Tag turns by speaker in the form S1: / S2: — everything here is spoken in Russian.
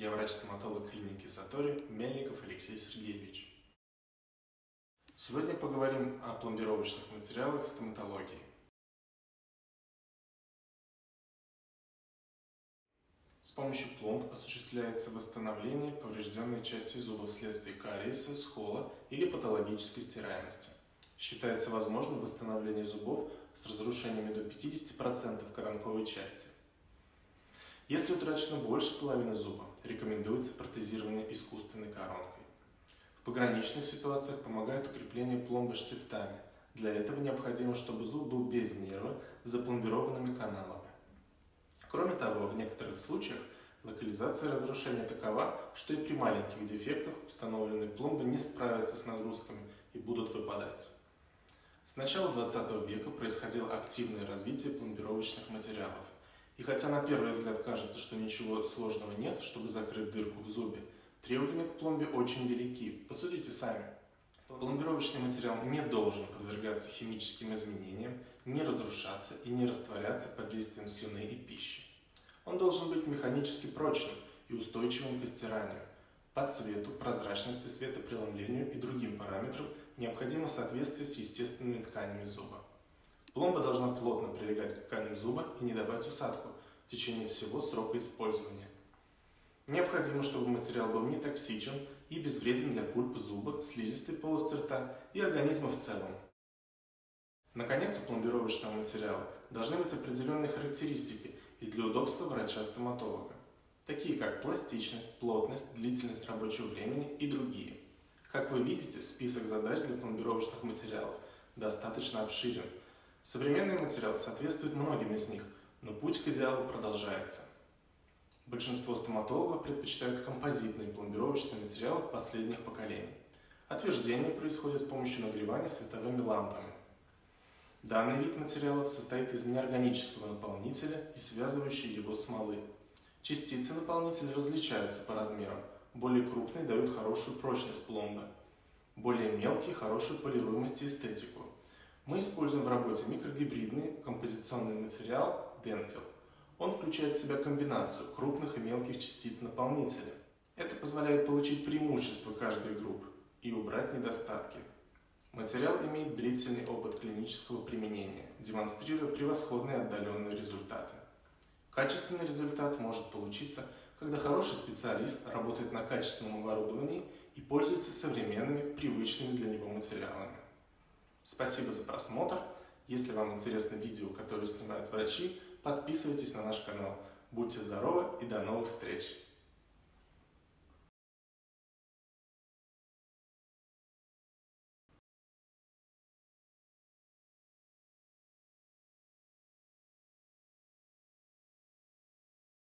S1: Я врач-стоматолог клиники Сатори Мельников Алексей Сергеевич. Сегодня поговорим о пломбировочных материалах стоматологии. С помощью пломб осуществляется восстановление поврежденной части зуба вследствие кариеса, скола или патологической стираемости. Считается возможным восстановление зубов с разрушениями до 50% коронковой части. Если утрачено больше половины зуба, рекомендуется протезирование искусственной коронкой. В пограничных ситуациях помогает укрепление пломбы штифтами. Для этого необходимо, чтобы зуб был без нерва с запломбированными каналами. Кроме того, в некоторых случаях локализация разрушения такова, что и при маленьких дефектах установленные пломбы не справятся с нагрузками и будут выпадать. С начала 20 века происходило активное развитие пломбировочных материалов. И хотя на первый взгляд кажется, что ничего сложного нет, чтобы закрыть дырку в зубе, требования к пломбе очень велики. Посудите сами. Пломбировочный материал не должен подвергаться химическим изменениям, не разрушаться и не растворяться под действием слюны и пищи. Он должен быть механически прочным и устойчивым к стиранию. По цвету, прозрачности, светопреломлению и другим параметрам необходимо соответствие с естественными тканями зуба. Пломба должна плотно прилегать к тканям зуба и не давать усадку в течение всего срока использования. Необходимо, чтобы материал был не токсичен и безвреден для пульпы зуба, слизистой полости рта и организма в целом. Наконец, у пломбировочного материала должны быть определенные характеристики и для удобства врача-стоматолога, такие как пластичность, плотность, длительность рабочего времени и другие. Как вы видите, список задач для пломбировочных материалов достаточно обширен. Современный материал соответствует многим из них, но путь к идеалу продолжается. Большинство стоматологов предпочитают композитные пломбировочные материалы последних поколений. Отверждение происходит с помощью нагревания световыми лампами. Данный вид материалов состоит из неорганического наполнителя и связывающей его смолы. Частицы наполнителя различаются по размерам. Более крупные дают хорошую прочность пломбы. Более мелкие – хорошую полируемость и эстетику. Мы используем в работе микрогибридный композиционный материал Denfil. Он включает в себя комбинацию крупных и мелких частиц наполнителя. Это позволяет получить преимущество каждой группы и убрать недостатки. Материал имеет длительный опыт клинического применения, демонстрируя превосходные отдаленные результаты. Качественный результат может получиться, когда хороший специалист работает на качественном оборудовании и пользуется современными, привычными для него материалами. Спасибо за просмотр. Если вам интересно видео, которое снимают врачи, подписывайтесь на наш канал. Будьте здоровы и до новых встреч!